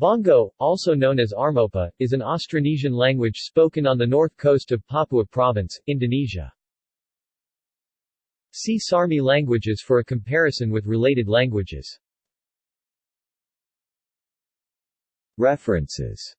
Bonggo, also known as Armopa, is an Austronesian language spoken on the north coast of Papua Province, Indonesia. See Sarmi languages for a comparison with related languages. References